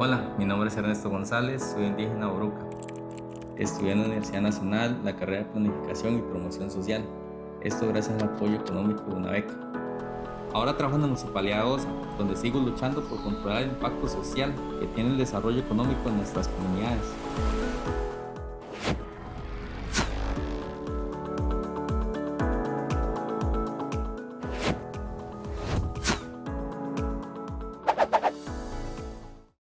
Hola, mi nombre es Ernesto González, soy indígena Boruca. Estudié en la Universidad Nacional la carrera de Planificación y Promoción Social. Esto gracias al apoyo económico de una beca. Ahora trabajo en la Municipalidad de Osa, donde sigo luchando por controlar el impacto social que tiene el desarrollo económico en nuestras comunidades.